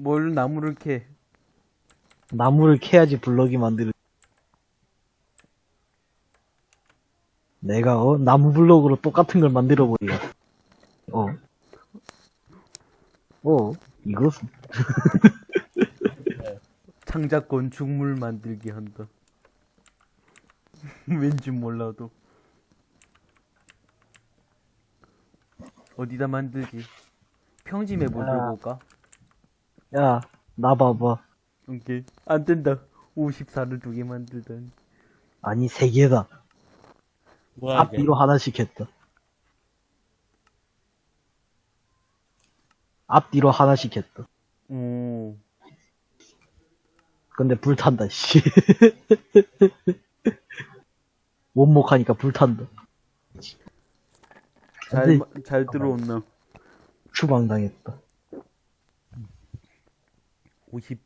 뭘 나무를 캐? 나무를 캐야지 블럭이 만들. 내가 어 나무 블럭으로 똑같은 걸 만들어 버려. 어. 어 이것은 창작권 죽물 만들기 한다. 왠지 몰라도. 어디다 만들지? 평지 맵을 야. 들고 올까? 야 나 봐봐. 오케이. 안 된다. 54를 두 개 만들다니. 아니 세 개다. 뭐야? 앞뒤로 하나씩 했다. 앞뒤로 하나씩 했다. 오. 근데 불탄다, 씨. 원목하니까 불탄다. 잘, 잘 들어온나? 추방당했다. 50.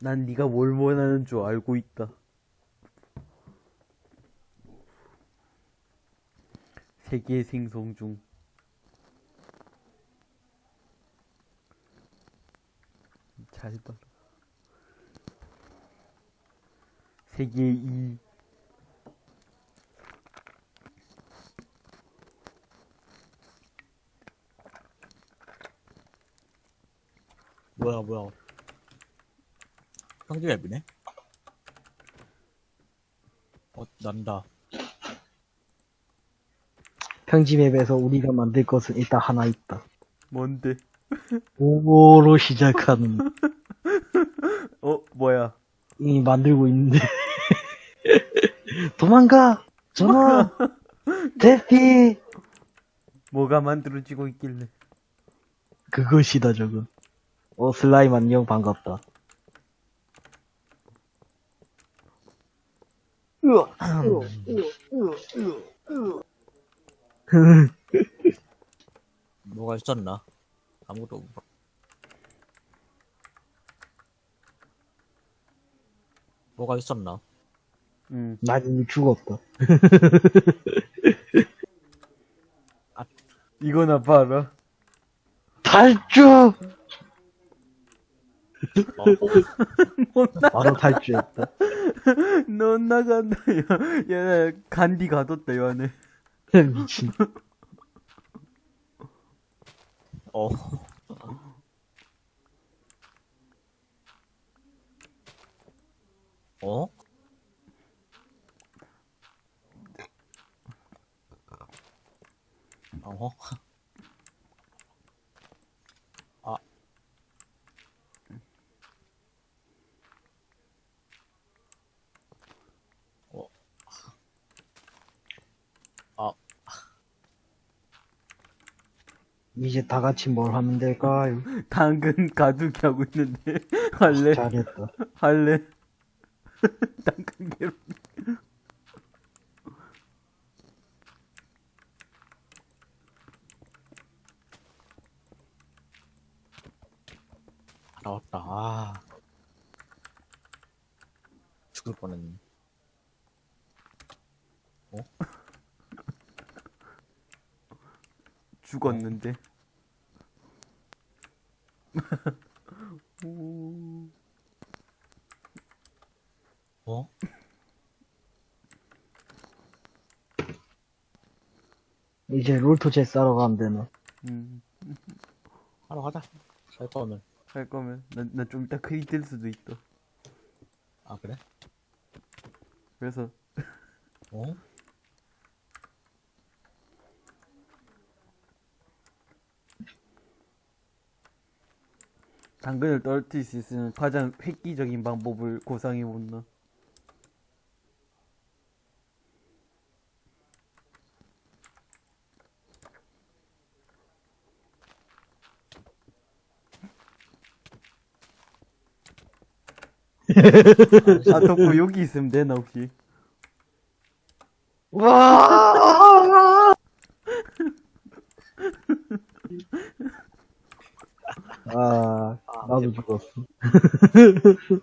난 네가 뭘 원하는 줄 알고 있다. 세계 생성 중. 잘 봐라. 세계 2. 뭐야 뭐야? 평지 맵이네? 어 난다. 평지맵에서 우리가 만들 것은 일단 하나 있다. 뭔데? 오버로 시작하는 어, 뭐야? 이미 만들고 있는데 도망가 전화 대피 뭐가 만들어지고 있길래? 그것이다 저거 어 슬라임 안녕 반갑다 뭐가 있었나? 아무것도 없- 뭐가 있었나? 응. 난 이미 죽었다 이거나 봐라. 탈주 어, 못 나, 바로 탈주했다 넌 나간다. 야, 야, 간디 가뒀다, 이 안에. 미친 어. 어? 어 이제 다 같이 뭘 하면 될까요? 당근 가두기 하고 있는데. 할래? 잘했다 할래? 당근 괴롭. 나왔다. 아. 죽을 뻔했네. 죽었는데. 오. 어? 이제 롤토제 싸러 가면 되나 음, 하러 가자. 살 거면. 할 거면. 난, 난좀 이따 크리 될 수도 있다. 아, 그래? 그래서, 어? 당근을 떨어뜨릴 수 있는 가장 획기적인 방법을 고상해본다. 아, 덕구 여기 있으면 되나, 혹시? 와 아, 아, 나도 죽었어.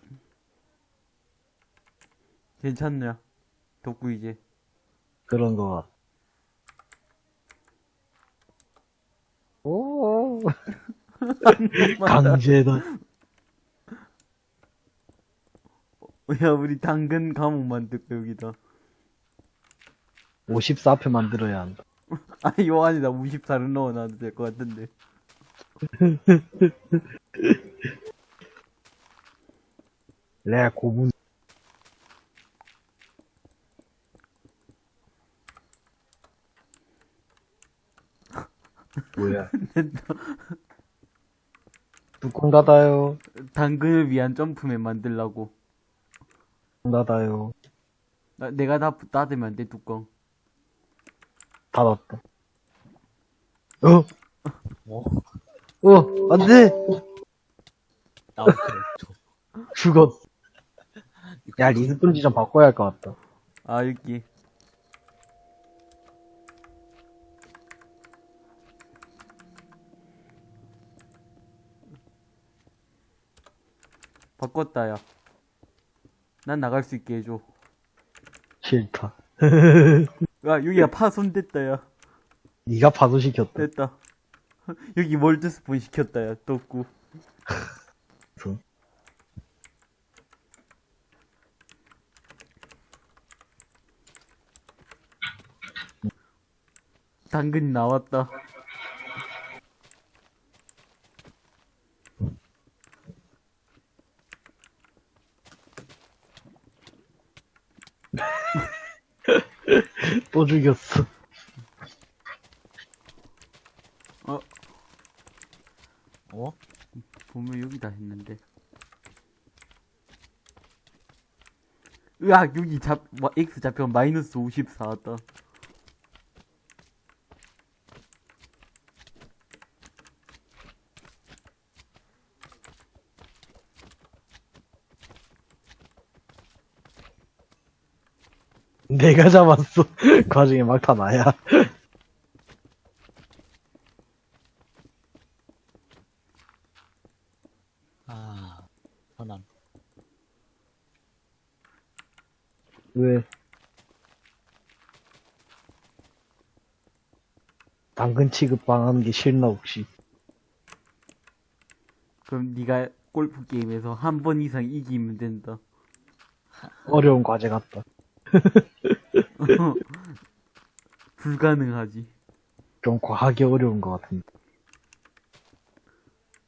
괜찮냐? 덕구 이제. 그런 거 같아. 오. 강제다. 야, 우리 당근 감옥 만들까, 여기다. 54표 만들어야 한다. 아니, 요한이다. 54를 넣어놔도 될 것 같은데. 레 고문. 뭐야? 뚜껑 닫아요. 당근을 위한 점프맨 만들라고. 닫아요. 나, 내가 다 닫으면 안 돼, 뚜껑. 닫았다. 어? 어? 어, 안 돼! 나 그래. 죽었. 야, 리스폰지 좀 바꿔야 할 것 같다. 아, 여기. 바꿨다, 야. 난 나갈 수 있게 해줘. 싫다. 야, 여기가 파손 됐다, 야. 네가 파도 시켰다. 됐다. 여기 월드 스폰 시켰다, 야. 떴고. 손. 당근이 나왔다. 또 죽였어. 어, 어? 보면 여기다 했는데. 으악, 여기 잡, 와, X 잡혀 마이너스 54 왔다. 내가 잡았어. 그 과정에 막타 나야. 아, 편안. 왜? 당근 취급방 하는 게 싫나 혹시? 그럼 네가 골프 게임에서 한 번 이상 이기면 된다. 어려운 과제 같다. 불가능하지. 좀 과하게 어려운 것 같은데.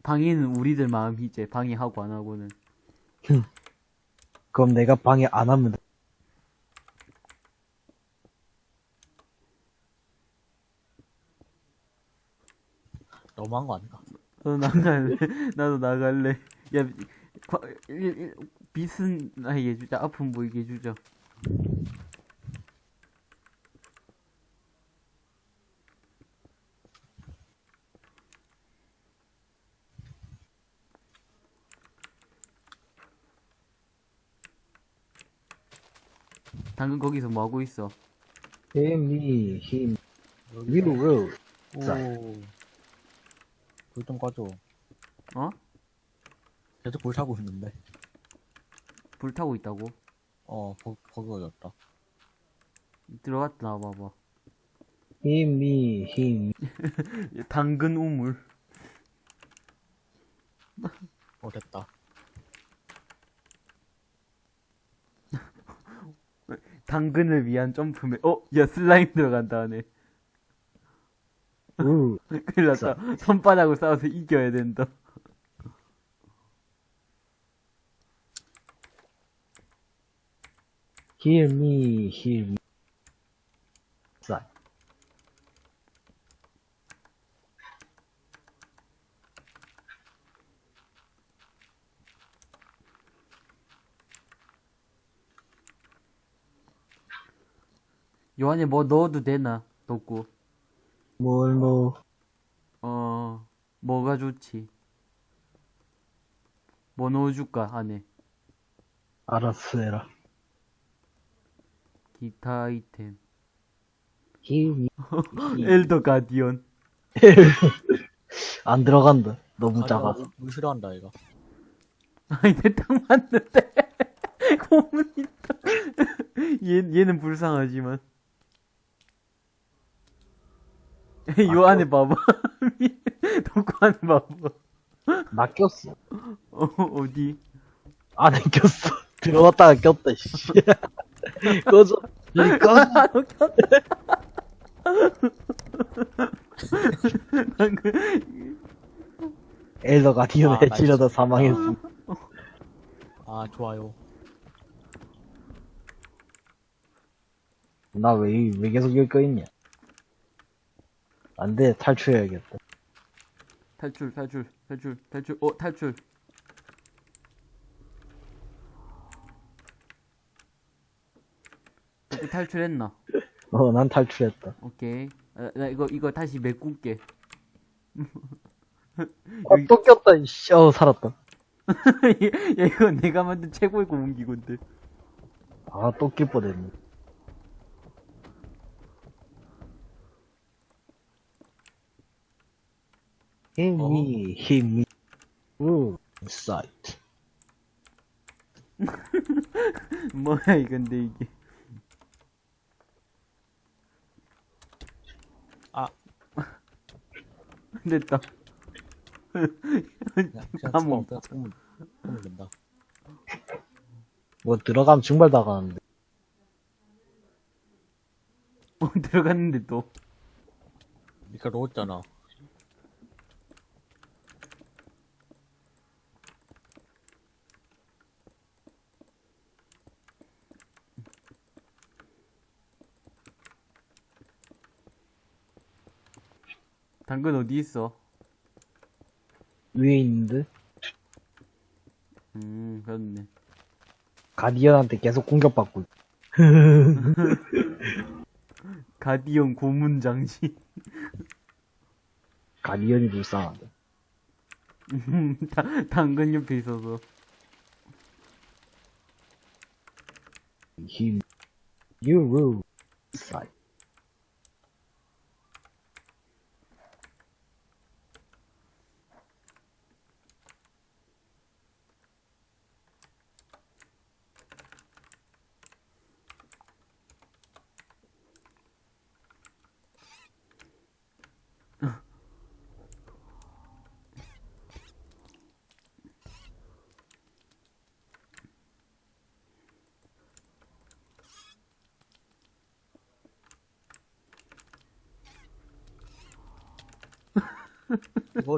방해는 우리들 마음이지. 방해하고 안 하고는. 그럼 내가 방해 안 하면 돼. 너무한 거 아닌가? 나도 나갈래. 나도 나갈래. 야, 과, 일, 일, 빛은 나게 해주자. 아픔 보이게 해주자. 당근 거기서 뭐 하고 있어? 힘이 힘 위로 자. 오. 불 좀 꺼줘. 어? 계속 불 타고 있는데. 불 타고 있다고? 어, 버, 버그졌다. 들어갔다 나와봐봐. 힘이 힘 당근 우물. 어, 됐다. 당근을 위한 점프맨. 어? 야, 슬라임 들어간다, 안에. 우 큰일 났다. 손바닥으로 싸워서 이겨야 된다. 힘이 힘 자. 요 안에 뭐 넣어도 되나? 덥고. 뭘 넣어 어, 뭐가 좋지? 뭐 넣어줄까, 안에? 알았어 해라 기타 아이템. 엘더 가디언. 안 들어간다 너무 아, 작아서 나물 싫어한다, 이거. 아니, 내딱 맞는데. 고문 있다. 얘, 얘는 불쌍하지만. 요 안에 봐봐. 독하는 바보. 나 꼈어. 어, 어디? 안에 꼈어. 들어왔다가 꼈다, 씨. 꺼져. 이 꺼져. 방금, 엘더 가디언 아, 해치려다 사망했어. 아, 좋아요. 나 왜, 왜 계속 여기 꺼있냐? 안 돼, 탈출해야겠다. 탈출, 탈출, 탈출, 탈출, 어, 탈출. 어떻게 탈출했나? 어, 난 탈출했다. 오케이. 아, 나 이거, 이거 다시 메꿀게. 어, 또 꼈다, 이씨. 어, 살았다. 야, 이거 내가 만든 최고의 고문기건데. 아, 또 낄 뻔했네. 힘이, 힘이, 우, 사이트. 뭐야, 이건데, 이게. 아. 됐다. 까먹. 된다. 뭐, 들어가면 증발 나가는데. 어, 들어갔는데 또. 니가 넣었잖아. 당근 어디 있어? 위에 있는데? 음, 그렇네. 가디언한테 계속 공격받고 있 가디언 고문 장치. 가디언이 불쌍하다. 음, 다- 당근 옆에 있어서. 힘, 유루, 사이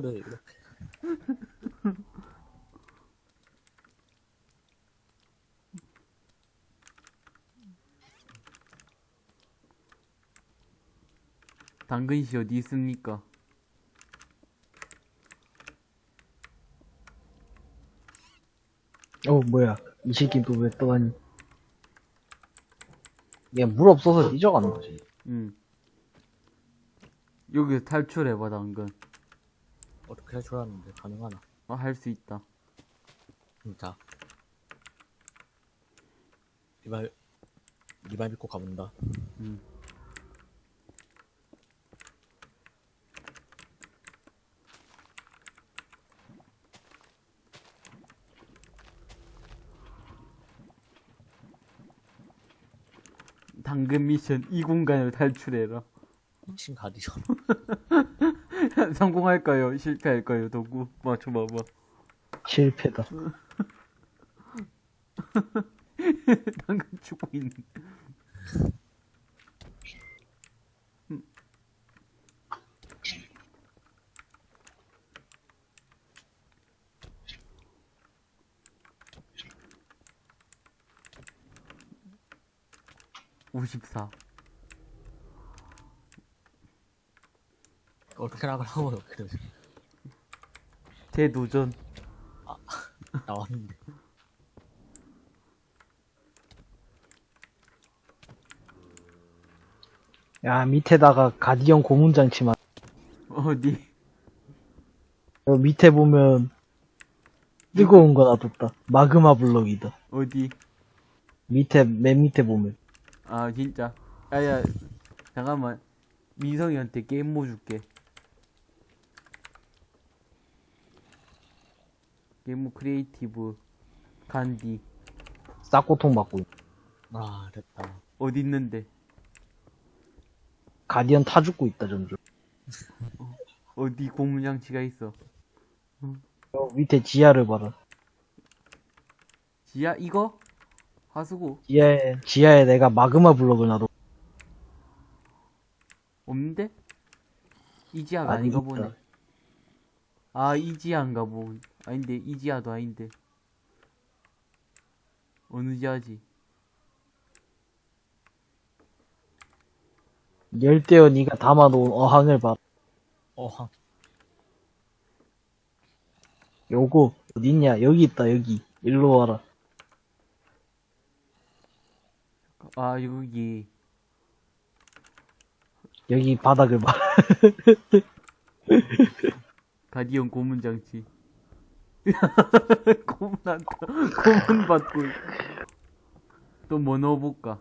트. 이거를 이렇게. 당근씨 어디 있습니까? 어, 뭐야. 이 새끼 또 왜 떠가니? 얘물 없어서 잊어가는 거지. 응. 여기서 탈출해봐, 당근. 줄 알았는데 가능하나? 어, 할 수 있다. 진짜. 이말, 이말 믿고 가본다. 응. 당근 미션 이 공간을 탈출해라. 신 가디션. 성공할까요? 실패할까요? 도구 맞춰봐봐. 실패다. 당근 죽고 있는. 오십사. 어떻게 나가라고 그래. 재도전. 나왔는데. 야, 밑에다가 가디언 고문장치만. 어디? 여 밑에 보면, 뜨거운 거 놔뒀다. 마그마 블럭이다. 어디? 밑에, 맨 밑에 보면. 아 진짜. 야 야 잠깐만. 민성이한테 게임 모 줄게. 게임모 크리에이티브 간디 싹고통 받고 있 아, 됐다. 어디 있는데? 가디언 타 죽고 있다, 점점. 어디 고무장치가 있어. 어, 밑에 지하를 봐라. 지하, 이거? 하수구? 지하에, 지하에 내가 마그마 블록을 놔둬. 없는데? 이 지하가 아니, 아닌가. 보네. 아, 이 지하인가 보. 아닌데, 이 지하도 아닌데. 어느 지하지? 열대어 네가 담아놓은 어항을 봐. 어, 한, 요거, 어딨냐? 여기 있다, 여기. 일로 와라. 아, 여기. 여기 바닥을 봐. 가디언 고문 장치. 고문한다. 고문 받고. 또 뭐 넣어볼까?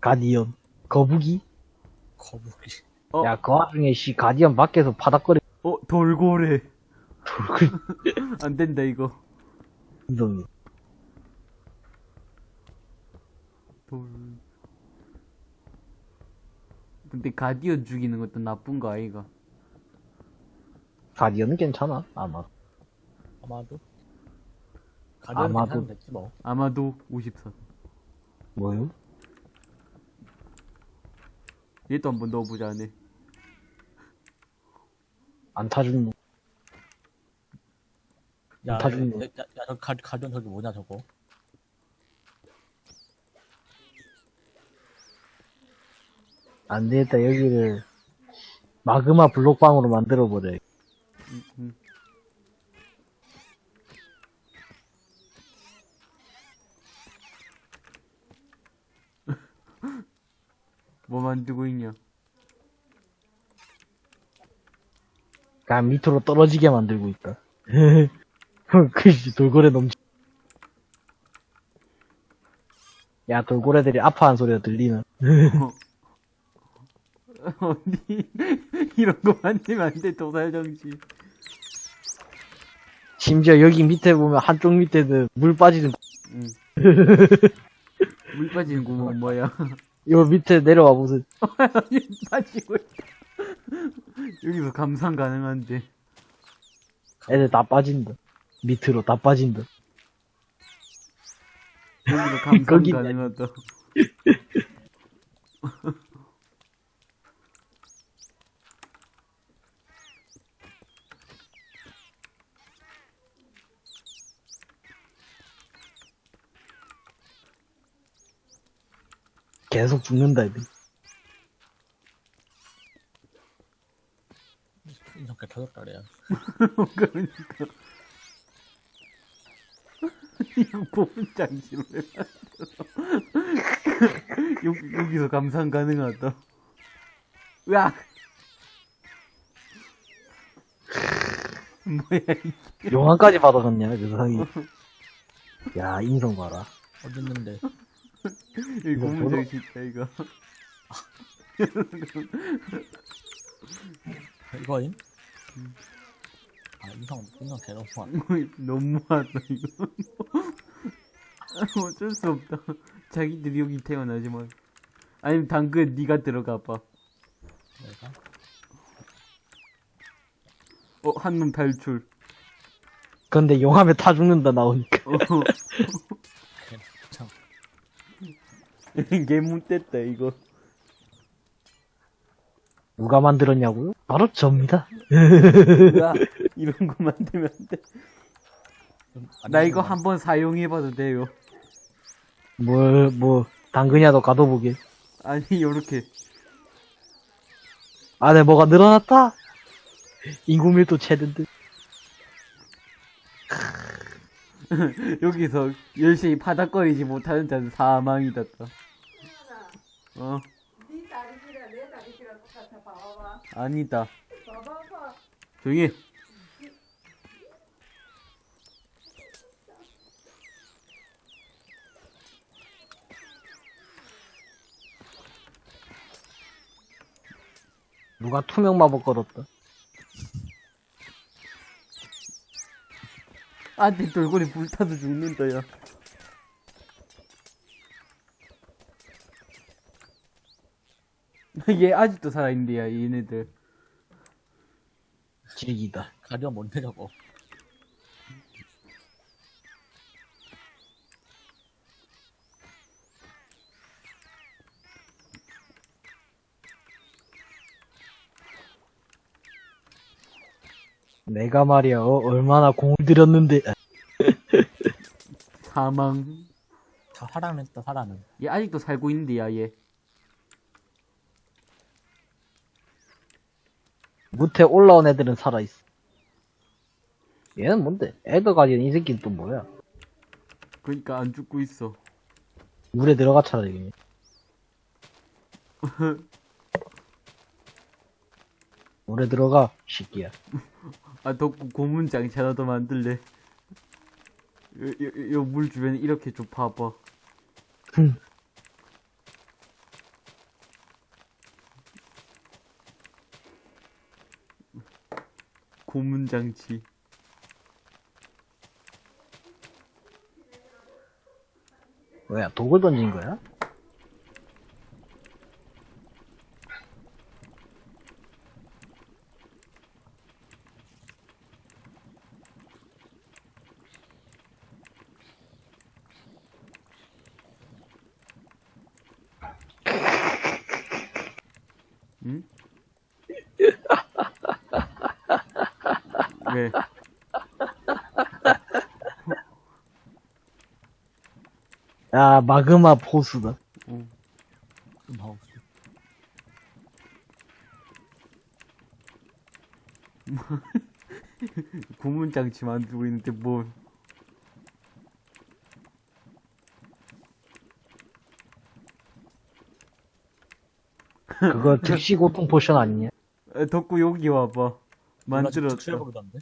가디언. 거북이? 거북이. 어, 야, 그 와중에 씨, 가디언 밖에서 바닥거리, 어, 돌고래. 돌고 안 된다, 이거. 있는 돌. 근데 가디언 죽이는 것도 나쁜 거 아이가? 가디언은 괜찮아. 아마. 아마도. 가디언 아마도. 괜찮은데, 뭐. 아마도 54. 뭐요? 얘도 한번 넣어보자, 안에. 안 타준 놈. 야, 야, 다 죽는 야, 야, 야, 저 가, 가디언 저기 뭐냐, 저거. 안 되겠다, 여기를. 마그마 블록방으로 만들어버려. 음, 음. 뭐 만들고 있냐? 그냥 밑으로 떨어지게 만들고 있다. 그씨 돌고래 넘치. 야 돌고래들이 아파한 소리가 들리나? 어디 이런 거 만들면 안 돼 도살 정신. 심지어 여기 밑에 보면 한쪽 밑에는 물 빠지는 응. 물 빠지는 구멍 뭐야? 요 밑에 내려와 보세요. 빠지고 있다. 여기서 감상 가능한데. 애들 다 빠진다. 밑으로 다 빠진다. 여기서 감상 거기 가능하다. 계속 죽는다 애들. 이렇게 터졌다 그래요. 그러니까. 이거 보면 장치로 왜 만들어? 여기, 여기서 감상 가능하다. 으악! 뭐야, 이게. 용암까지 받아갔냐 그 사이. 야 인성 봐라. 어딨는데. 이거 고문장 진짜, 이거. 이거임? 아, 인성, 인성 대놓고 너무하다, 이거. 어쩔 수 없다. 자기들이 여기 태어나지만. 아니면 당근 네가 들어가 봐. 내가. 어, 한 놈 탈출. 근데 용암에 타 죽는다 나오니까. 어, 개문 뗐다, 이거. 누가 만들었냐고요? 바로 접니다. 이런 거 만들면 안 돼. 좀안나 이거 한번 사용해봐도 돼요. 뭘, 뭐, 당근이라도 가둬보게. 아니, 요렇게. 안에 뭐가 늘어났다? 인구 밀도 듯. 여기서 열심히 파닥거리지 못하는 자는 사망이다. 또. 어, 네 다리기랑 내 다리기랑 똑같아 봐봐봐 아니다. 봐봐봐 조용히 해. 누가 투명 마법 걸었다. 안돼, 돌고래 불타도 죽는다, 야. 얘 아직도 살아있는데, 야, 얘네들. 질기다. 가디언 뭔데 저거 내가 말이야, 어, 얼마나 공을 들였는데. 사망. 다 살아냈다 살아는 얘 아직도 살고 있는데, 야, 얘. 무태 올라온 애들은 살아있어. 얘는 뭔데? 애더 가디언 이 새끼는 또 뭐야? 그니까 안 죽고 있어. 물에 들어가 차라리. 물에 들어가, 새끼야. 아, 덕구 고문장치 하나 더 만들래. 요, 물 주변에 이렇게 좀 봐봐. 고문장치. 뭐야, 독을 던진 거야? 응? 왜? 야, 마그마 포스다. 어. 마우스 고문장치 만들고 있는데 뭐 그거 즉시 고통 포션 아니냐? 아, 덕구 여기 와봐 만들었다 축제해보기던데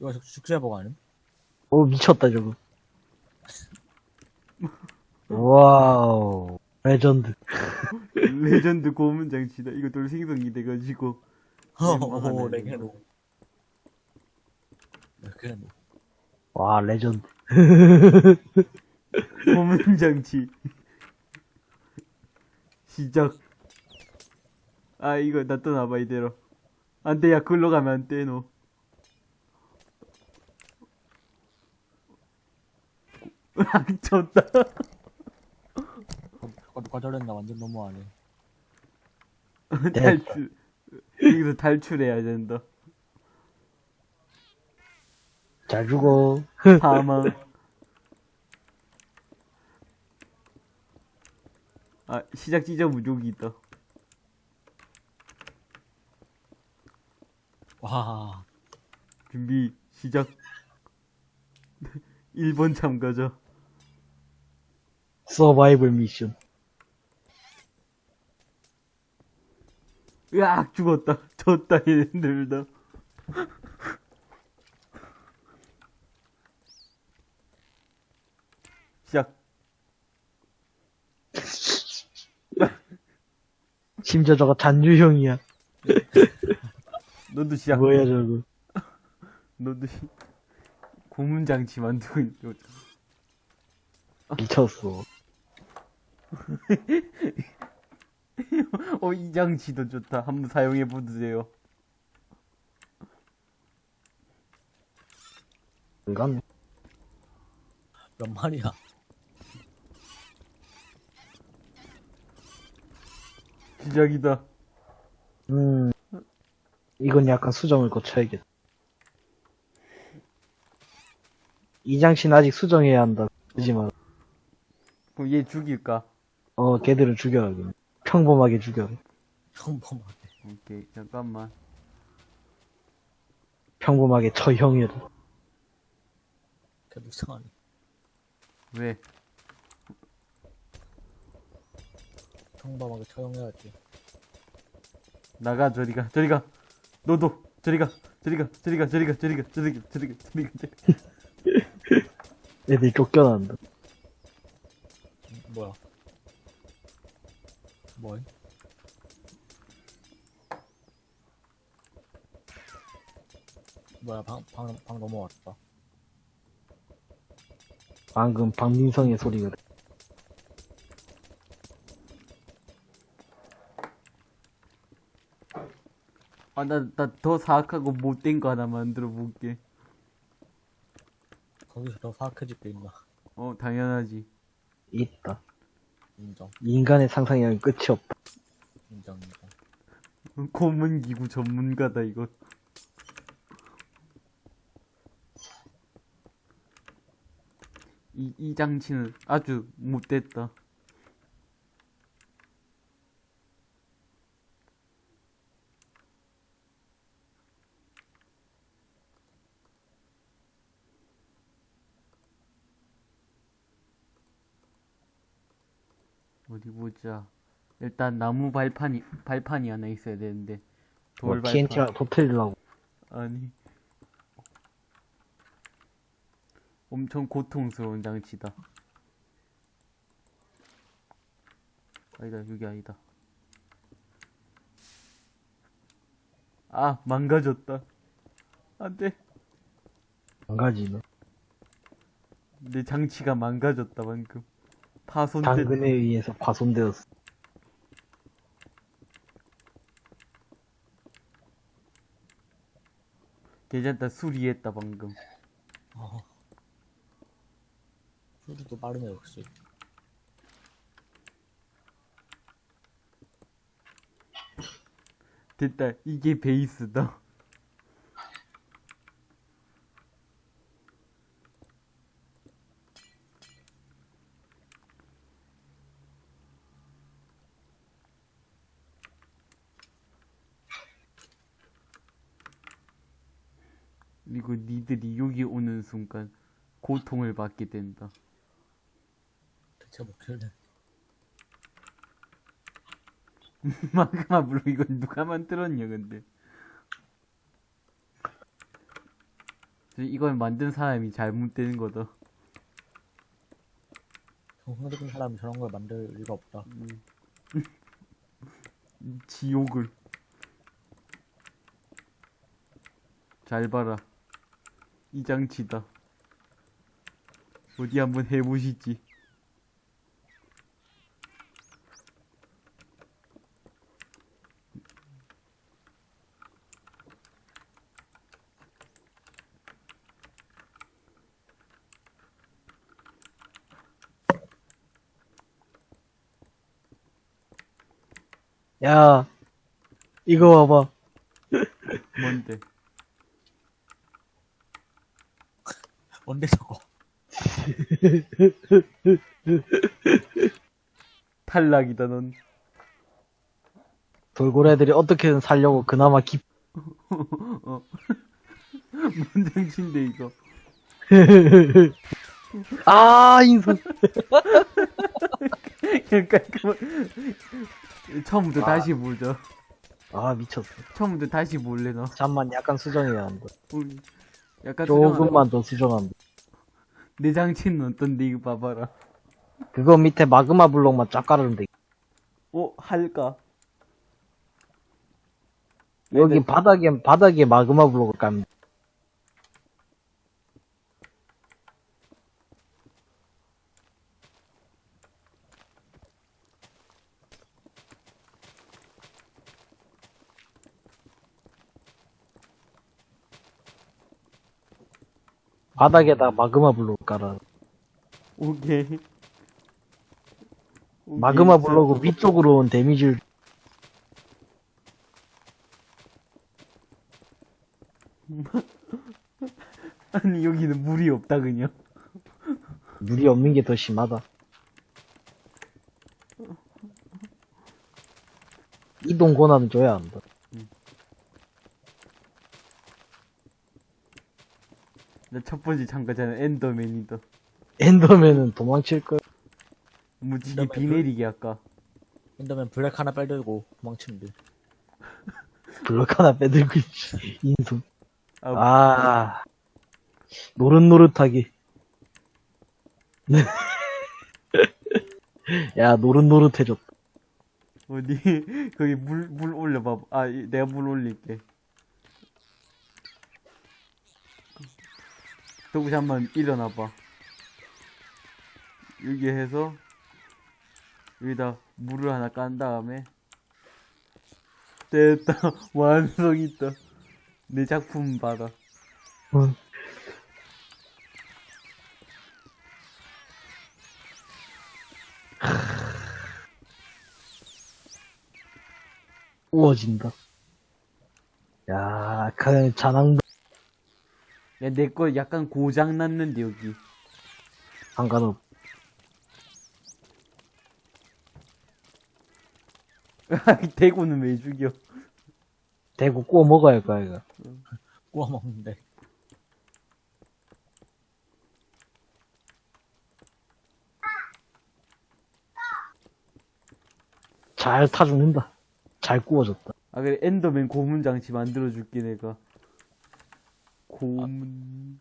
이거 축제해보고 아님? 오, 미쳤다, 저거. 와우. 레전드. 레전드 고문 장치다. 이거 돌생성이 돼가지고. 오 레게노. 레게노. 와, 레전드. 고문 장치. 시작. 아 이거 놔둬놔봐 이대로. 안 돼 야 글로 가면 안 돼 너. 아, 졌다 누가 누가 저랬나 완전 너무하네. 탈출. 여기서 탈출해야 된다. 잘 죽어. 사망 아 시작 지점 무족이 있다. 와. 준비 시작. 1번 참가자. 서바이벌 미션. 으악 죽었다 졌다 얘네들다 시작 심지어 저거 잔유형이야. 너도 시작 뭐야, 저거. 너도 시... 고문장치 만들고 있는 미쳤어. 어, 이 장치도 좋다. 한번 사용해 보세요. 이건 몇 마리야 시작이다. 음, 이건 약간 수정을 거쳐야겠다. 이장씨는 아직 수정해야 한다. 그러지 마. 그럼 얘 죽일까? 어, 걔들은 죽여라. 그냥. 평범하게 죽여라. 평범하게 오케이, 잠깐만. 평범하게 처형해라. 걔도 이상하네 왜? 평범하게 처형해야지 나가, 저리가, 저리가. 너도, 저리가, 저리가, 저리가, 저리가, 저리가, 저리가, 저리가, 저리가, 저리가. 애들이 쫓겨난다. 음, 뭐야 뭐임? 뭐야 방, 방, 방 넘어왔다 방금 박민성의 소리가. 아, 나, 나 더 사악하고 못된 거 하나 만들어 볼게. 거기서 더 사악해질 게 있나. 어, 당연하지. 있다. 인정, 인간의 상상력은 끝이 없다. 인정, 인정. 고문 기구 전문가다, 이거. 이, 이 장치는 아주 못됐다. 보자. 일단 나무 발판이 발판이 하나 있어야 되는데 돌 뭐 발판 TNT랑 터트리려고. 아니 엄청 고통스러운 장치다. 아니다 여기 아니다. 아 망가졌다. 안돼 한 가지는. 내 장치가 망가졌다 방금. 파손된. 당근에 의해서 파손되었어. 괜찮다 수리했다 방금. 어. 수리도 빠르네, 역시. 됐다 이게 베이스다. 그리고 니들이 여기 순간 고통을 받게 된다. 대체 먹힐래. 마그마 블록 이건 누가 만들었냐 근데 이걸 만든 사람이 잘못된 거다 정상적인 사람이 저런 걸 만들 리가 없다. 지옥을 잘 봐라 이 장치다 어디 한번 해보시지 야, 이거 봐봐. 뭔데 뭔데, 저거? 탈락이다 넌 돌고래들이 어떻게든 살려고 그나마 기, 어. 뭔 장치인데 이거 아, 인선. 약간 그 처음부터 다시 보자 아, 미쳤어. 처음부터 다시 볼래 너 잠만 약간 수정해야 한다. 약간. 조금만 더 수정한다. 내 장치는 어떤데 이거 봐봐라 그거 밑에 마그마 블록만 쫙 깔으면 돼. 어 할까 여기. 바닥에, 바닥에 마그마 블록을 깔면 바닥에다 마그마 블록 깔아. 오케이. 마그마 블록은 위쪽으로 온 데미지를 아니 여기는 물이 없다 그냥. 물이 없는 게 더 심하다. 이동 권한은 줘야 한다. 나첫 번째 참가자는 엔더맨이다. 엔더맨은 도망칠 걸. 무지개 비 내리게 할까. 엔더맨 블랙 하나 빼들고 도망치면 돼. 블록 하나 빼들고 있지. 인수. 아, 아, 노릇노릇하게. 야, 노릇노릇해졌다. 어디 거기 물 물 올려봐. 아 이- 내가 물 올릴게. 저기 한번 일어나봐. 여기 해서 여기다 물을 하나 깐 다음에 됐다. 완성 있다. 내 작품. 응. 우워진다. 야, 그 잔황 야, 내 거 약간 고장 났는데, 여기. 상관없. 대구는 왜 죽여? 대구 구워 먹어야 할 거야, 이거. 구워 먹는데. 잘 타죽는다. 잘 구워졌다. 아, 그래, 엔더맨 고문 장치 만들어줄게, 내가. 고문.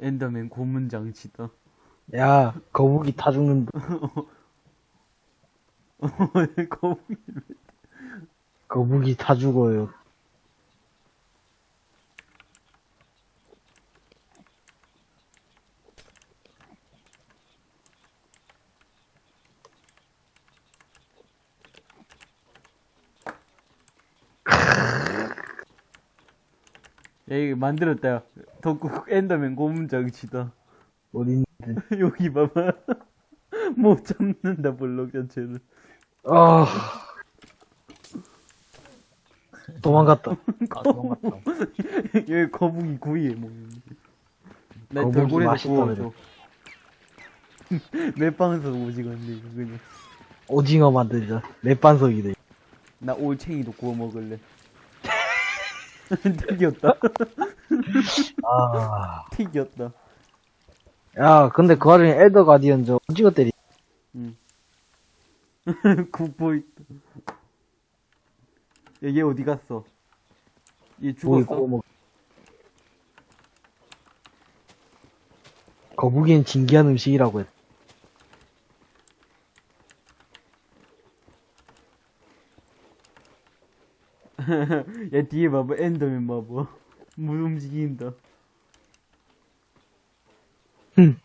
엔더맨 고문 장치다. 야, 거북이 타죽는다. 거북이. 거북이 타죽어요. 만들었다. 야. 덕국 엔더맨 고문 장치다. 어딘데? 여기 봐봐. 못 잡는다, 블록 자체를. 아. 도망갔다. 아, 도망갔다. 여기 거북이 구이에 뭐. 나 거북이 돌고래도 맛있다 구워줘. 맵방에서 오지겠네, 이거 그냥. 오징어 만들자. 맵반석이네. 나 올챙이도 구워 먹을래. 튀겼다. 아. 튀겼다. 야, 근데 그 와중에 엘더 가디언 저 오징어 때리. 응. 있다. 야, 얘 어디 갔어? 얘 죽었어? 구워 먹. 거북이는 진기한 음식이라고 했. 야, 뒤에 봐봐. 엔더맨 봐봐. 물 움직인다. 흠.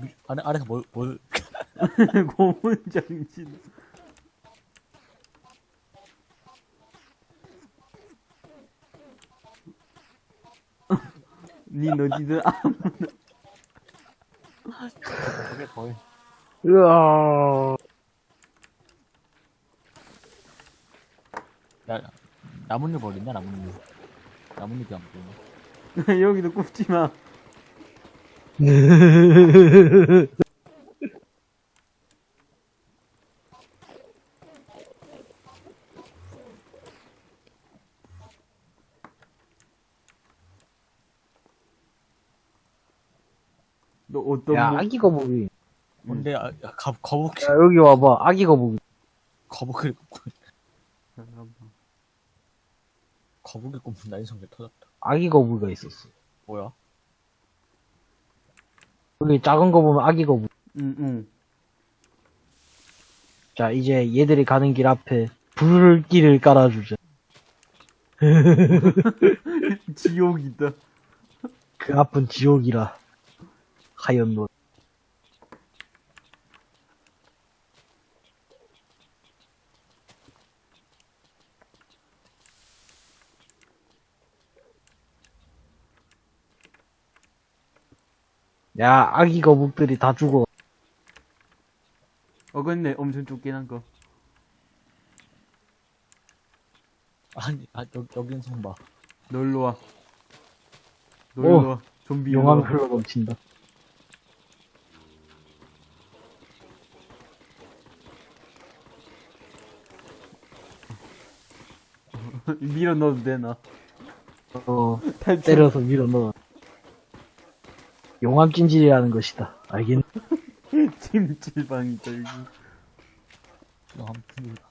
미- 안에, 안에서 뭘, 뭘, 고문 장치. 니 어디든 아무 저게 거의. 으아. 야, 나뭇잎 어딨냐, 나뭇잎. 나뭇잎이 안 보이네. 여기도 굽지 마. 너 어떤 야, 뭐- 아기 거북이. 뭔데, 아, 야, 거, 거북, 야, 여기 와봐. 아기 거북이. 잠깐만. 거북이 굽는다, 인성게 터졌다. 아기 거북이가 있었어. 뭐야? 여기 작은 거 보면 아기 거북이. 응, 응. 자, 이제 얘들이 가는 길 앞에 불길을 깔아주자. 지옥이다. 그 앞은 지옥이라. 하얀 노. 야, 아기 거북들이 다 죽어. 어긋네, 엄청 쫓기는 거. 아니, 아, 여기, 여기 인성 봐. 놀러 와. 놀러 오, 와. 좀비 와. 흘러 넘친다. 밀어 넣어도 되나? 어. 때려서 밀어 넣어. 용암 찜질이라는 것이다. 알겠네. 찜질방이다, 여기. 영암 풍기다.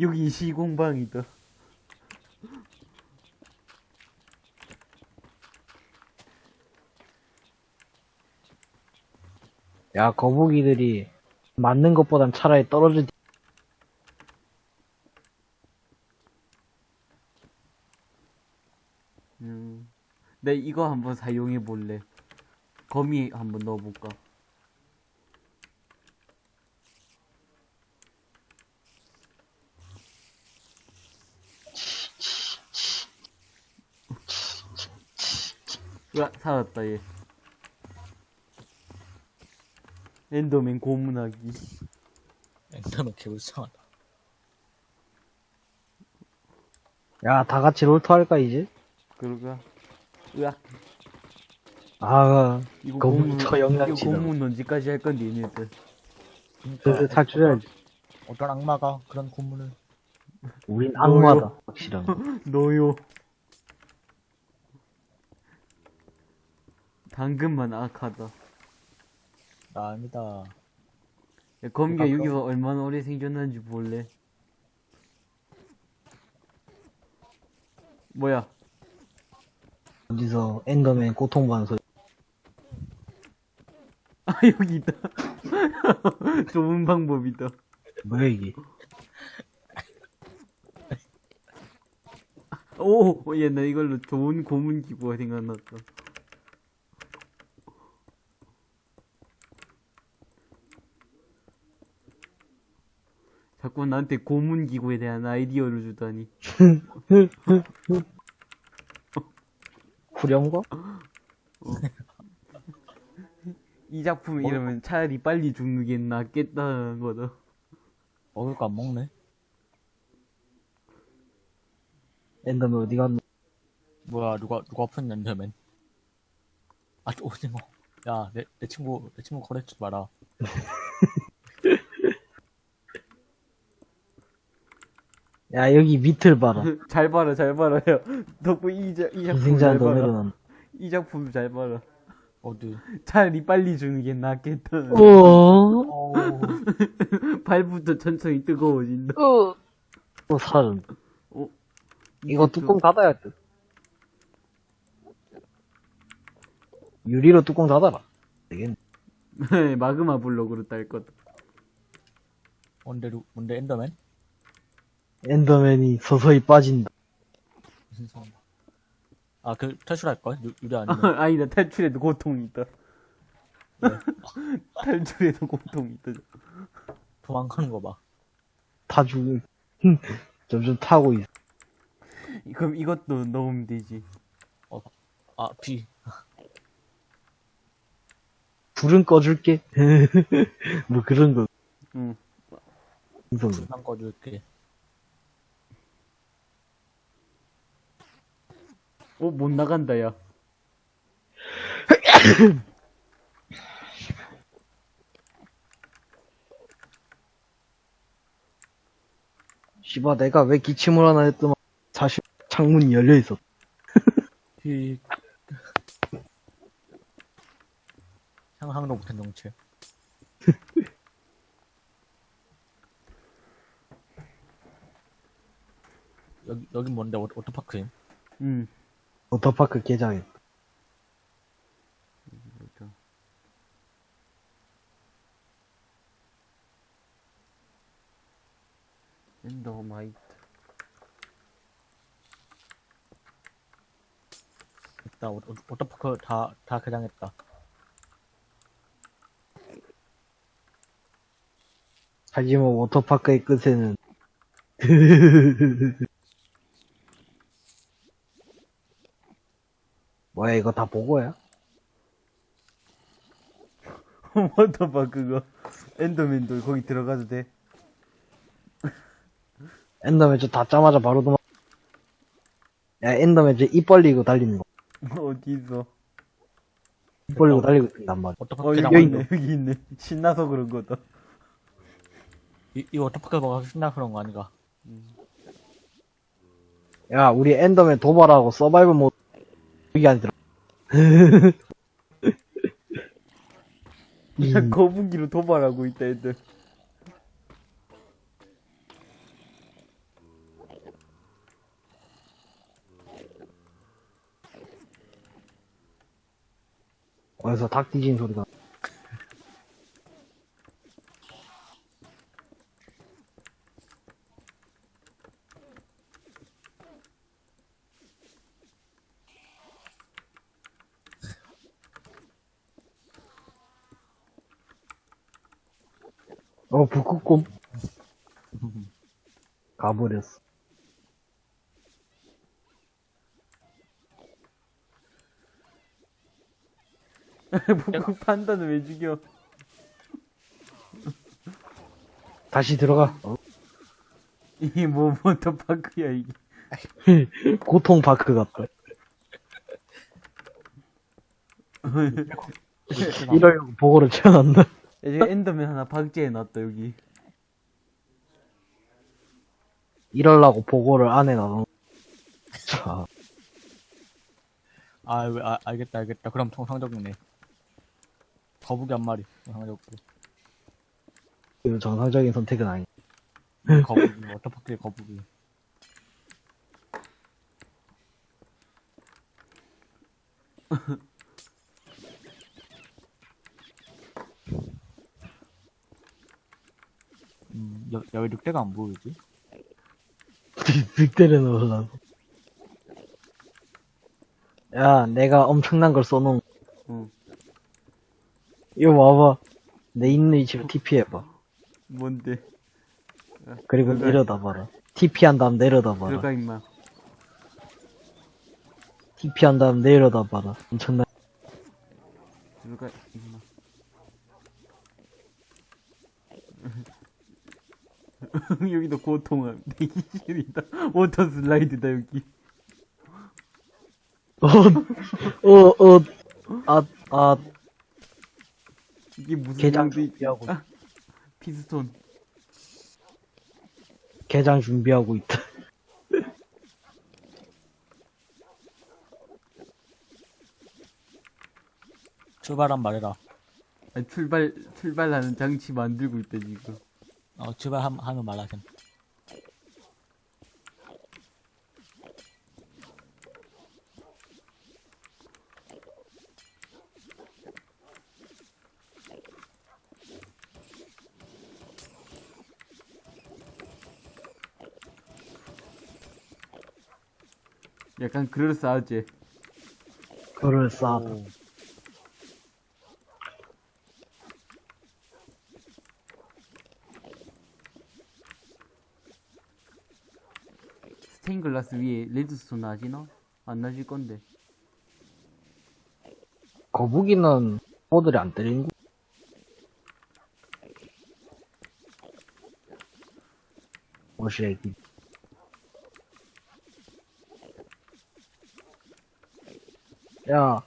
여기 시공방이다. 야, 거북이들이 맞는 것보단 차라리 떨어질 음. 내 이거 한번 사용해 볼래. 거미 한번 넣어볼까? 으악, 살았다, 얘. 엔더맨 고문하기. 엔더맨 개불쌍하다. 야, 다 같이 롤토 할까, 이제? 그러가. 으악. 아, 이거 고문, 저 이거. 고문 언제까지 할 건데, 얘네들. 슬슬 탈출해야지. 어떤 악마가 그런 고문을 우린 악마다, 확실한. 너요. 당근만 악하다. 나 아니다. 야, 그거? 여기서 얼마나 오래 생존하는지 볼래? 뭐야? 어디서 엔더맨 고통받는 소리. 아 여기 있다. 좋은 방법이다. 뭐야, 이게? 오, 얘나 이걸로 좋은 고문 기구가 생각났다. 자꾸 나한테 고문 기구에 대한 아이디어를 주다니. 후렴과? 이 작품 이러면 차라리 빨리 죽는 게 낫겠다는 거다. 먹을 거 안 먹네. 엔더맨 어디 갔노? 뭐야 누가 누가 아픈 엔더맨. 아 오징어. 야내 내 친구 내 친구 거래주지 마라. 야, 여기 밑을 봐라. 잘 봐라, 잘 봐라. 야. 덕분 이, 자, 이 작품 잘너 봐라. 이 작품 잘 봐라. 어디? 차라리 빨리 주는 게 낫겠다. 어? 어우. 발부터 천천히 뜨거워진다. 또 살은. 어? 이거 뚜껑 닫아야 돼. 유리로 뚜껑 닫아라. 되겠네. 좀- 마그마 블록으로 딸 거다. 뭔데 루- 뭔데 엔더맨? 엔더맨이 서서히 빠진다. 무슨 소리야? 아그 탈출할 걸? 유리 아니면 아니다, 탈출에도 고통이 있다. 네. 탈출에도 고통이 있다. 도망가는 거 봐. 타 죽을. 점점 타고 있어. 그럼 이것도 넣으면 되지. 아 비. 불은 꺼줄게. 뭐 그런 거. 응. 불만 꺼줄게. 어, 못 나간다, 야. 씨바, 내가 왜 기침을 하나 했더만 사실 창문이 열려 있었. 비. 상상도 못한 정체. 여기 여긴 뭔데 워- 워터파크임? 응. 워터파크 개장에. 뭐죠? 엔더마이트. 있다. 워- 워터파크 다 다 개장했다. 하지만 워터파크의 끝에는 뭐야 이거 다 보고야? 워터바 그거. 엔더맨도 거기 들어가도 돼. 엔더맨 저 닫자마자 바로 도망. 야 엔더맨 저 입 벌리고 달리는 거. 어디 있어? 입 벌리고 달리고 있단 말이야. 워터파크 어, 여기. 있네, 여기 있네. 신나서 그런 거다. 이, 이 워터파크 뭐가 신나 그런 거 아닌가? 야 우리 엔더맨 도발하고 서바이벌 모드 거북이 안 들어. 야, 거북이로 도발하고 있다, 애들. 어디서 닭 뒤지는 소리가. 판다는 왜 죽여? 다시 들어가. 어, 이게 뭐 워터파크야 이게. 고통 파크 같다. 이러려고 보고를 채워놨나? 야, 지금 엔더맨 하나 박제해놨다 여기. 이러려고 보고를 안에 놔놓은. 자, 아, 왜, 아, 알겠다, 알겠다. 그럼 정상적이네. 거북이 한 마리, 정상적으로. 이거 정상적인 선택은 아니. 거북이, 워터파크의 거북이. 음, 야, 야, 왜 늑대가 안 보이지? 늑대를 넣으려고. 야, 내가 엄청난 걸 써놓은. 어. 이거 와봐. 내 있는 위치로 TP 해봐. 뭔데? 그리고 들어가. 내려다 봐라. TP 한 다음 내려다 봐라. 들어가 임마. TP 한 다음 내려다 봐라. 엄청난. 들어가 임마. 여기도 고통함. 대기실이다. 워터 슬라이드다 여기. 어, 어, 어, 아, 아, 이게 무슨 용도 있- 준비하고, 아, 피스톤. 게장 준비하고 있다. 출발한 말해라. 아, 출발 출발하는 장치 만들고 있다 지금. 어, 출발하면 말하셈. 약간 그럴싸하지. 그럴싸하다. 오, 스테인글라스 위에 레드스톤 나지나? 안 나질 건데. 거북이는 포들이 안 때리는 거. 애기. 야,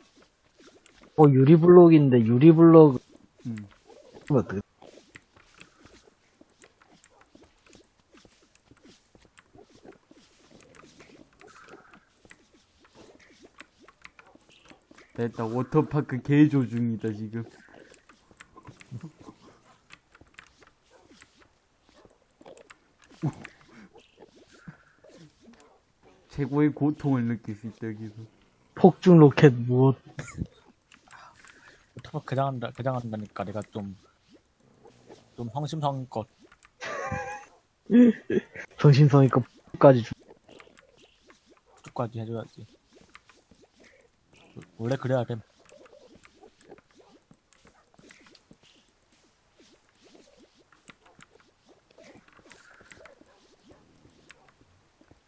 어, 유리블록인데, 유리블록, 음. 어떻게, 됐다. 워터파크 개조 중이다 지금. 최고의 고통을 느낄 수 있다 여기서. 폭죽 로켓 무엇, 워터파크 개장한다, 개장한다니까 내가 좀, 좀 성심성의껏 정신성의껏 폭까지 주, 쭉까지 해줘야지. 원래 그래야 됨.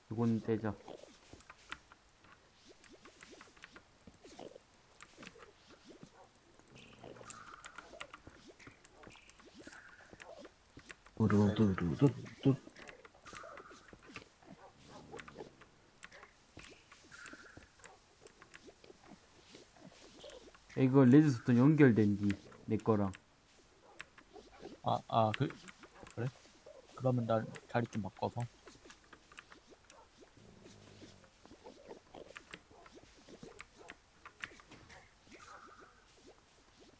이건 떼자. 두루두루두루. 이거 레드스톤 연결된 뒤, 내 거랑. 아, 아, 그, 그래? 그러면 난 자리 좀 바꿔서.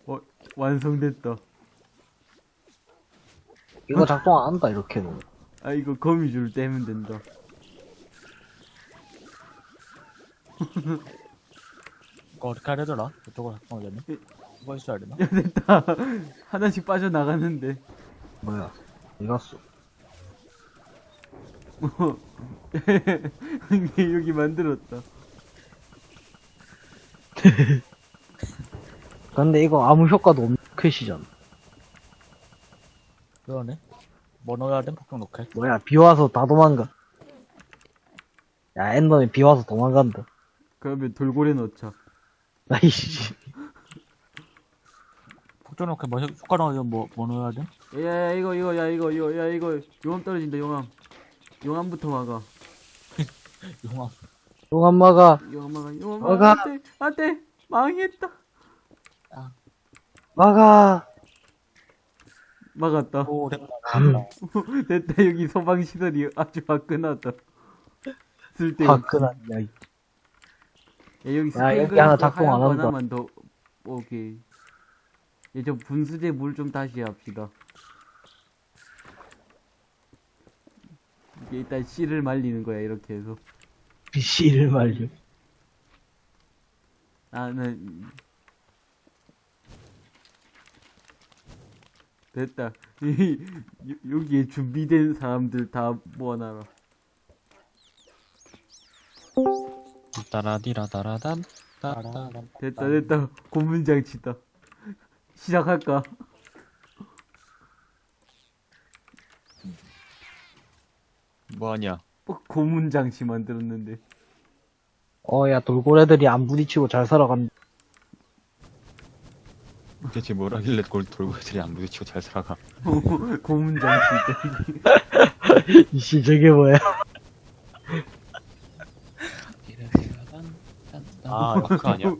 어, 완성됐다. 이거 작동 안 한다, 이렇게는. 아, 이거 거미줄 떼면 된다. 그거 어떻게 해야 되더라? 이쪽으로 작동하려면? 누가 있어야 되나? 야, 됐다. 하나씩 빠져나가는데. 뭐야? 어디 갔어? 얘 여기 만들었다. 근데 이거 아무 효과도 없는 퀘시잖아. 그러네. 뭐 넣어야 돼? 폭격 로켓. 뭐야, 비 와서 다 도망가. 야, 엔더는 비 와서 도망간다. 그러면 돌고래 넣자. 아이씨. 폭격 로켓 뭐 효- 효과 넣으면 뭐, 뭐 넣어야 돼? 야, 야, 이거, 이거, 야, 이거, 이거, 야, 이거, 용암 떨어진다, 용암. 용암부터 막아. 용암. 용암 막아, 용암 막아. 막아. 안 돼, 안 돼. 망했다. 마가! 막았다. 오, 됐다. 됐다, 여기 소방시설이 아주 화끈하다. 쓸데없어. 화끈한 이야기. 야, 여기 야, 여기 하나 작동 안 한다. 하나만 더, 오케이. 얘, 저 분수대 물좀 다시 합시다. 이게 일단 씨를 말리는 거야, 이렇게 해서. 씨를 말려. 나는 됐다. 여- 여기에 준비된 사람들 다 모아놔라. 따라디라다라단 따라단 됐다, 됐다. 고문장치다. 시작할까? 뭐하냐 어, 고문장치 만들었는데. 어, 야, 돌고래들이 안 부딪히고 잘 살아간다. 대체 뭘 하길래 골 돌고래들이 안 부딪히고 잘 살아가 고문장치. 이씨, 저게 뭐야? 아, 아 그거 아니야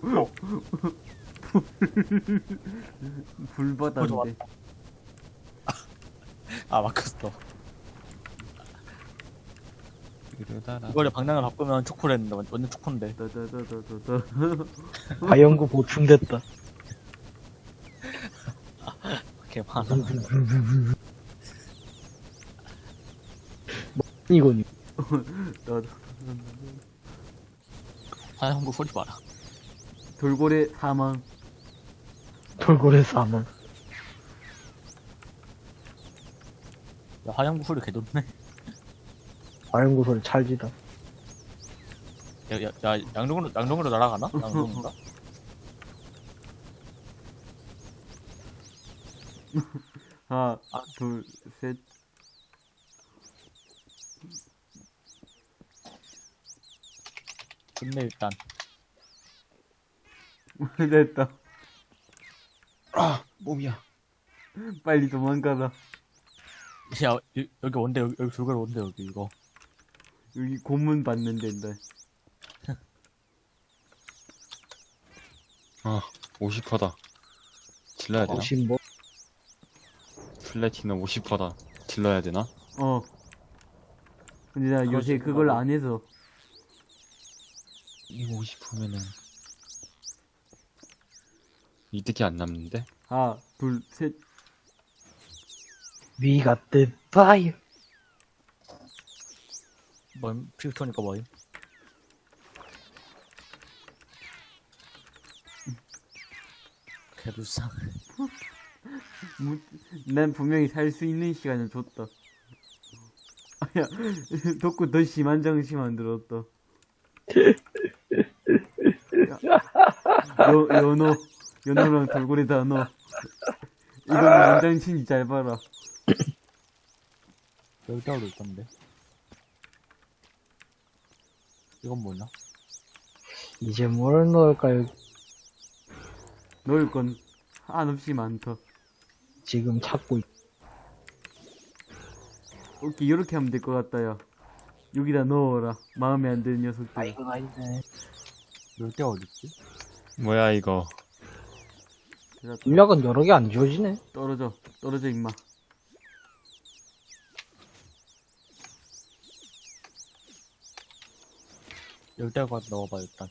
불바다인데. 아, 막혔어. 이거를 방향을 바꾸면 완- 완전 초코인데. 다다다다다다. 과연구 보충됐다. 개 많아. 이거니. 다다. 화양구 소리 봐라. 돌고래 사망. 돌고래 사망. 야, 화양구 소리 개 좋네. 과연구 소리 찰지다. 야, 야, 야, 양쪽으로, 양쪽으로 날아가나? 양쪽인가? 하나, 둘, 셋. 근데 일단, 됐다. 아 몸이야 빨리 도망가라. 야, 여- 여기 온대, 여기, 여기 줄거리 온대, 여기, 이거. 여기 고문 받는 데인데. 아 50%다 질러야 되나? 50 뭐? 플래티넘 50%다 질러야 되나? 어. 근데 나 요새 그걸. 안 해서. 이거 50%면은 이득이 안 남는데? 하나, 둘, 셋. We got the fire. 뭐임? 피우토니까 뭐임? 개불쌍. 무, 난 분명히 살 수 있는 시간을 줬다. 아야, 덕구 더 심한 장치 만들었다. 야, 여, 연어, 연어랑 돌고래 다 넣어. 이건 만장치니 잘 봐라. 열대어도 있던데. 이건 뭐냐? 이제 뭘 넣을까요? 넣을 건 한없이 많다. 지금 찾고 있... 오케이, 이렇게 하면 될 것 같다, 야. 여기다 넣어라. 마음에 안 드는 녀석들. 이건 아니네. 열대어 어딨지? 뭐야 이거 인력은 여러 개 안 지워지네. 떨어져, 떨어져, 임마. 열대어가 넣어봐, 일단.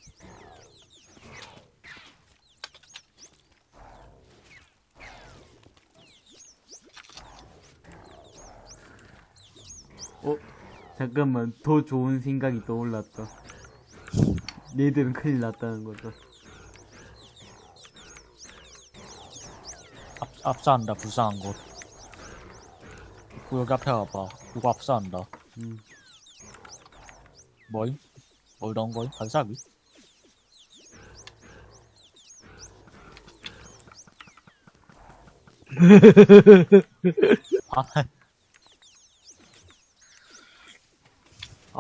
잠깐만, 더 좋은 생각이 떠올랐다. 얘들은 큰일 났다는 거다. 압사한다, 불쌍한 것. 그 여기 앞에 와봐. 누구 압사한다. 음. 뭐임? 어떤 거임? 간사비? 아,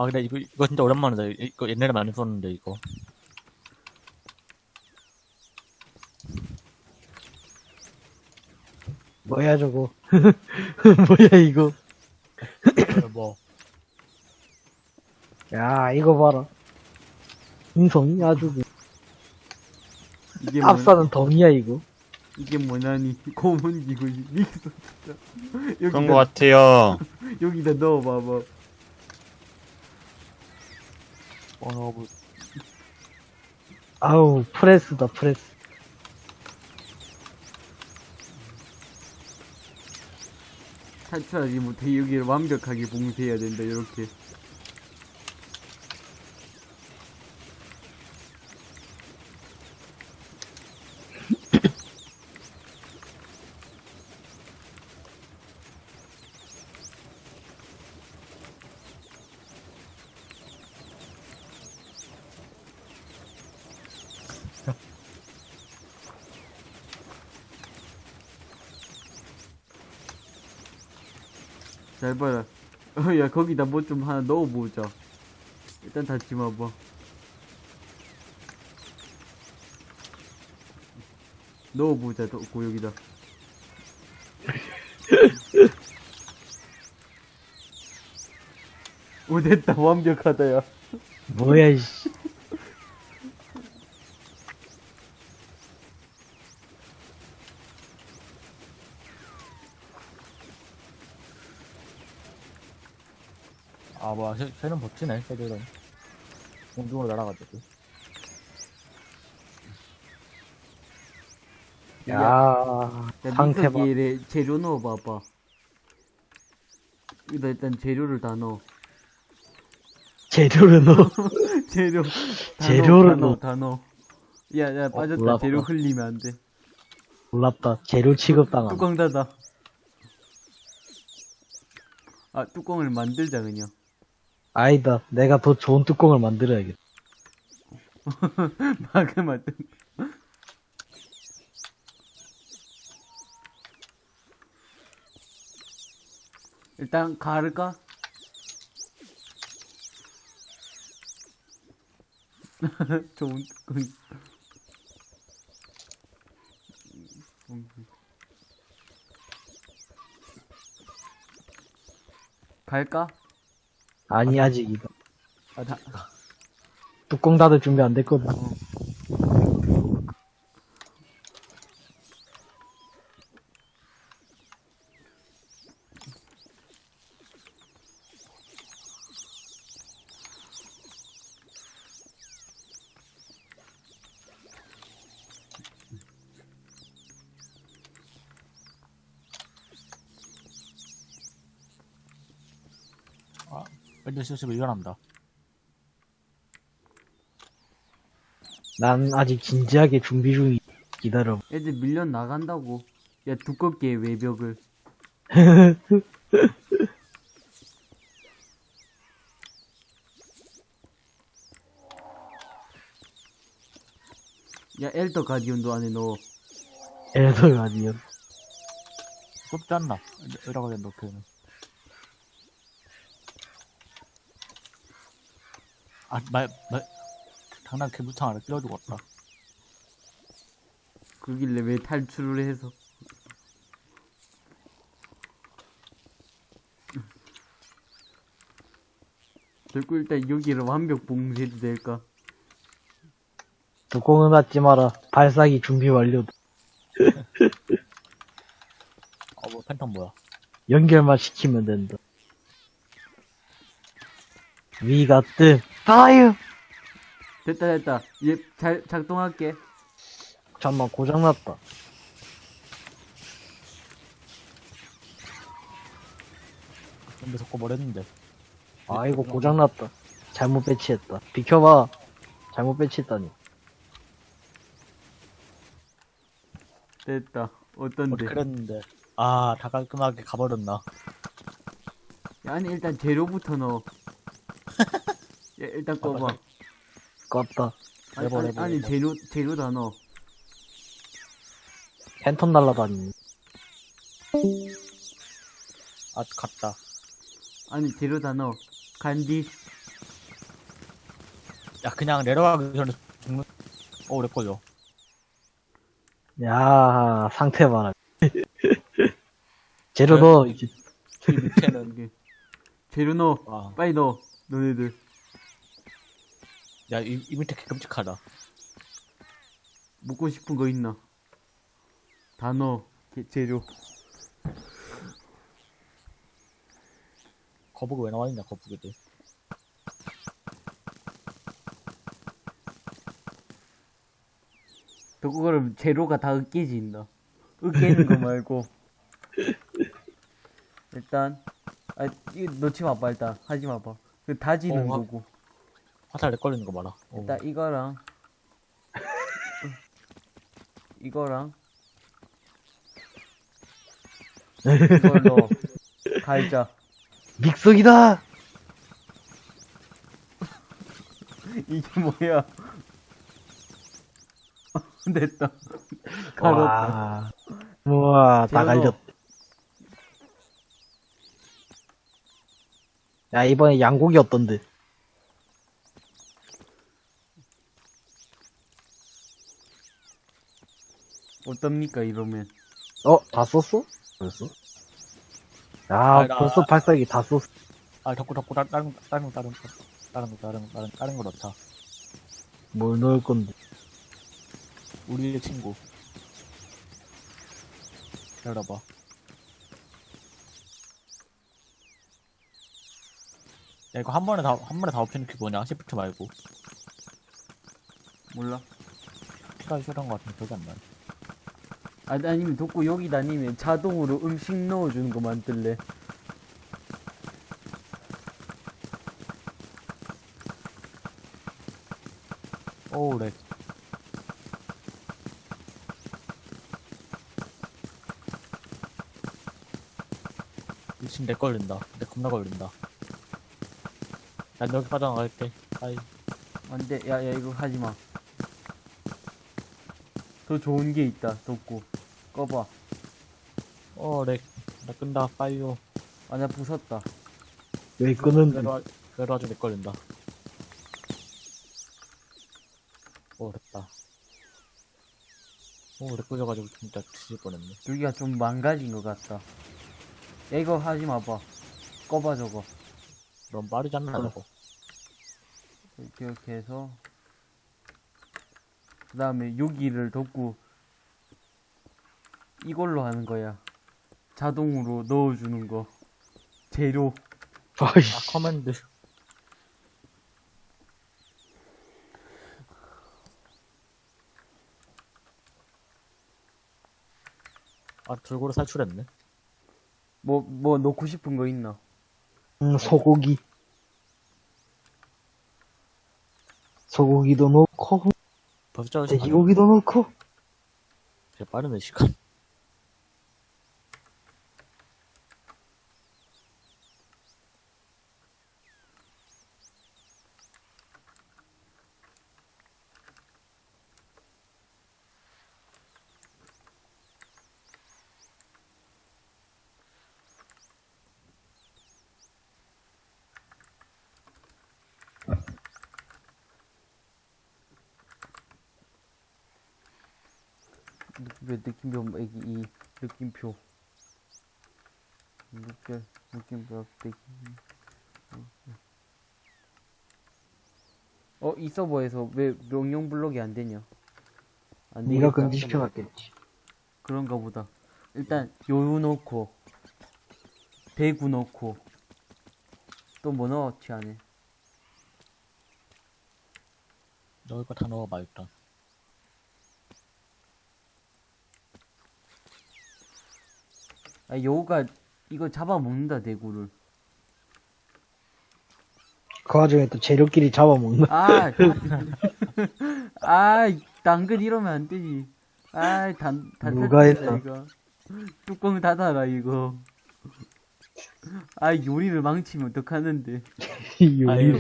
아 근데 이거 이거 진짜 오랜만이다. 이- 이거 옛날에 많이 썼는데 이거. 뭐야 저거? 뭐야 이거? 뭐? 야 이거 봐라. 인성이 아주 그- 이게 뭐, 압사는 덤이야 이거. 이게 뭐냐니. 고문 기구지 닉스 진짜. 그런 거 같아요. 여기다 넣어봐봐 어, 뭐, 아우 프레스다 프레스. 탈출하지 못해 여기를 완벽하게 봉쇄해야 된다 이렇게 잘 봐라. 어, 야 거기다 뭐 좀 하나 넣어보자. 일단 닫지 마봐. 넣어보자 넣고 여기다. 오 됐다. 완벽하다 야. 뭐야 이씨 아 뭐야. 새, 새는 버티네 새들은. 공중으로 날아가지고. 야 야, 상태 봐. 믹서기에 재료 넣어봐봐. 여기다 일단 재료를 다 넣어. 재료를 넣어? 재료 다 재료를 넣어. 다 넣어. 야야 빠졌다. 몰라, 재료. 흘리면 안돼. 놀랍다. 재료 취급당함. 뚜껑 닫아. 아 뚜껑을 만들자 그냥 아니다 내가 더 좋은 뚜껑을 만들어야겠다 막을 만들 일단 가를까? 좋은 뚜껑 갈까? 아니 아직이다 아, 다, 뚜껑 닫을 준비 안 됐거든 실습을 일어난다. 난 아직 진지하게 준비 중이 기다려 애들 밀려 나간다고. 야, 두껍게 해, 외벽을. 야, 엘더 가디언도 안에 넣어. 엘더 가디언 좁지 않나? 이라고 된 놓기는. 아, 말, 말, 장난 개무창 안에 끼워주고 왔다. 그길래 왜 탈출을 해서. 결국 일단 여기를 완벽 봉쇄도 될까? 뚜껑은 닫지 마라 발사기 준비 완료 어, 뭐, 팬텀 뭐야? 연결만 시키면 된다 위가 뜸 파이어 됐다, 됐다. 얘 잘, 작동할게. 잠만 고장났다 근데 했는데. 아 이거 고장났다 잘못 배치했다 비켜봐 잘못 배치했다니 됐다. 어떤데? 그랬는데 아 다 깔끔하게 가버렸나 야, 아니 일단 재료부터 넣어. 야, 일단 꺼봐. 껐다. 아니, 내버, 아니, 아니. 재료 재료 다 넣어. 팬텀 날라다니네. 아 갔다 아니 재료 다 넣어. 간디. 야 그냥 내려가기 전에 죽는 어 오래 걸려 야, 상태 봐라. 재료 네. 넣어. 이제. 이 밑에는 이게 재료 넣어. 와, 빨리 넣어. 너네들. 야, 이, 이 밑에 개 끔찍하다. 먹고 싶은 거 있나? 다 넣어. 게- 재료. 거북이 왜 나와 있냐, 거북이들. 또 그거를 재료가 다 으깨진다. 으깨는 거 말고. 일단 아 이거 넣지 마봐 일단 하지 마봐. 그 다지는 어, 화- 거고. 화살 내 걸리는 거 봐라. 어. 일단 이거랑 이거랑 이걸 넣어. 갈자. 믹서기다! 이게 뭐야? 됐다. 와. 우와, 다 갈렸. 야, 이번에 양고기 어떤데? 어떻습니까 이러면? 어, 다 썼어? 벌써? 야, 아, 나- 벌써 발사기 다 썼어. 아, 덕구, 덕구, 다른, 다른, 거, 다른, 거, 다른, 거, 다른, 거, 다른, 거, 다른, 다른 거 넣자. 뭘 넣을 건데? 우리의 친구. 열어봐. 야, 이거 한 번에 다, 한 번에 다 엎치는 게 뭐냐? 시프트 말고. 몰라. 피가 싫은 거 같은데 기억이 안 나네. 아, 아니면 돋고 여기 다니면 자동으로 음식 넣어주는 거 만들래. 오우, 렉. 미친 내 걸린다. 내 겁나 걸린다. 난 여기 빠져나갈게. 아이, 안 돼. 야, 야, 이거 하지 마. 더 좋은 게 있다, 돋고. 꺼봐. 어, 렉. 나 끈다. 빠이요. 아, 나 부쉈다. 왜 끄는데? 그래도, 그래도 아주 내 걸린다. 오, 됐다. 오, 렉 걸려가지고 진짜 뒤질 뻔했네. 여기가 좀 망가진 것 같다. 야, 이거 하지 마봐. 꺼봐, 저거. 너무 빠르지 않나, 어. 저거? 이렇게, 이렇게 해서. 그 다음에 여기를 덮고 이걸로 하는 거야. 자동으로 넣어주는 거. 재료. 아, 커맨드. 아, 돌고래 살출했네. 뭐, 뭐 넣고 싶은 거 있나? 음, 소고기. 소고기도 넣고. 돼지고기도 넣고. 되게 빠르네, 시간. 느낌표, 느낌표, 이, 이 느낌표. 느낌, 느낌표, 느낌. 어, 이 서버에서 왜 명령 블록이 안 되냐? 안 네가. 금지시켜놨겠지. 그런가 보다. 일단 요요 넣고 대구 넣고 또 뭐 넣었지 안에? 넣을 거 다 넣어봐, 일단. 아 요가 이거 잡아먹는다 대구를. 그 와중에 또 재료끼리 잡아먹나? 아, 아, 당근 이러면 안 되지. 아이, 단, 단, 누가 했어? 이거. 뚜껑 닫아라, 이거. 아, 요리를 망치면 어떡하는데. 요리.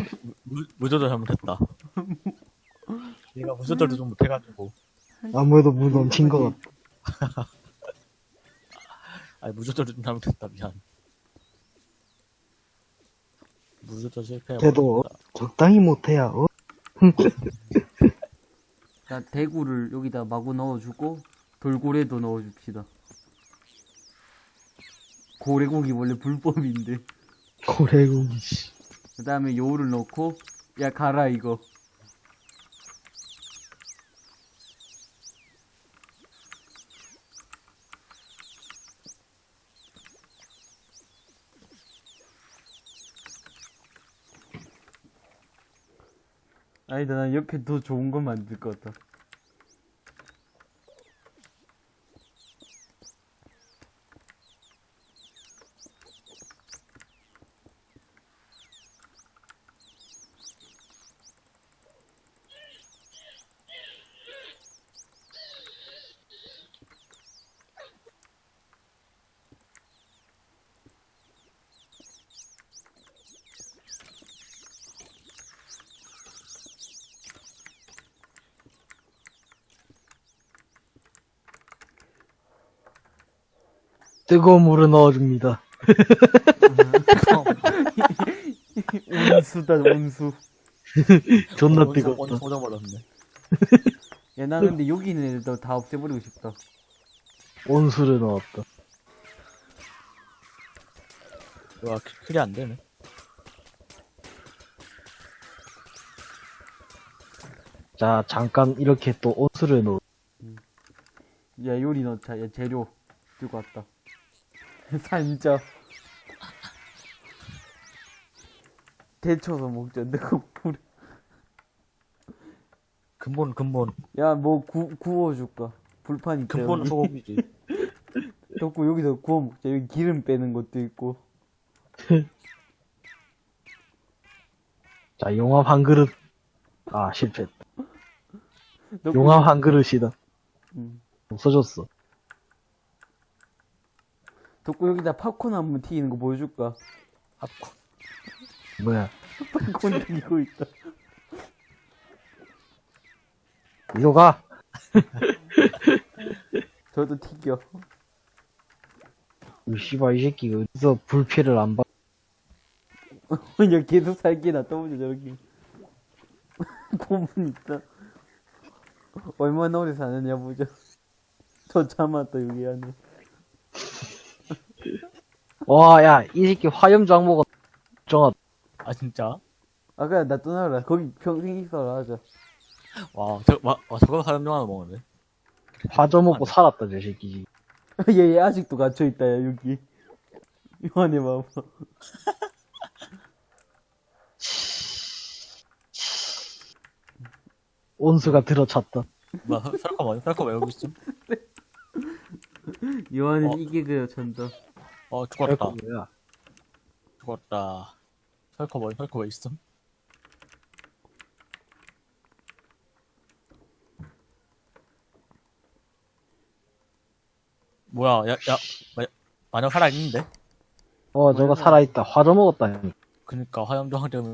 무, 무조건 잘못했다. 얘가 무조건도 좀 못해가지고. 아무래도 물 넘친 것 같아. 아니, 무조건도 좀 잘못했다. 미안. 무조건 실패해. 걔도 적당히 못해야, 어? 자, 대구를 여기다 마구 넣어주고, 돌고래도 넣어줍시다. 고래고기 원래 불법인데. 고래고기, 씨. 그 다음에 요를 넣고, 야, 가라, 이거. 아니다, 난 옆에 더 좋은 거 만들 것 같다. 뜨거운 물을 넣어줍니다. 온수다, 온수. 존나 원성 뜨겁다. 꽂아버렸네. 야, 나 근데 여기 있는 애들 다 없애버리고 싶다. 온수를 넣었다. 와, 크- 클이 안 되네. 자, 잠깐 이렇게 또 온수를 넣어. 야, 요리 넣자. 야, 재료 들고 왔다. 산자. 데쳐서 먹자. 내가 불. 근본, 근본. 야, 뭐 구, 구워줄까? 불판. 근본은 여기. 소고기지. 덕구 여기서 구워 먹자. 여기 기름 빼는 것도 있고. 자, 용암 한 그릇. 아, 실패했다. 용암 한 그릇이다. 음. 없어졌어. 덕구 여기다 팝콘 한 번 튀기는 거 보여줄까? 팝콘. 뭐야. 팝콘 튀기고 있다. 이거 가! 저도 튀겨. 이 씨발, 이 새끼 어디서 불피를 안 받, 야, 계속 살게 놔둬보자, 저렇게. 고문 있다. 얼마나 오래 사느냐 보자. 저 참았다, 여기 안에. 와, 야, 이 새끼 화염장 먹어. 정아, 아, 진짜? 아, 그냥 나 떠나라. 거기 평생 있어라 하자. 와, 저, 와, 와 저거 사람용 하나 먹었네. 화저 먹고 살았다, 저 새끼. 얘, 얘 아직도 갇혀있다, 야, 여기. 이 안에 봐봐. 온수가 들어찼다. 뭐야, 설- 설커 뭐야? 설커 왜 여기 있음? 이 안에 어. 이게 그려진다. 어, 죽었다. 뭐야. 죽었다. 설커 뭐야? 설커 왜 있음? 뭐야, 야, 야, 마, 마녀 살아 있는데? 어, 저거 살아 있다. 화저 먹었다. 그니까 화염정화 때문에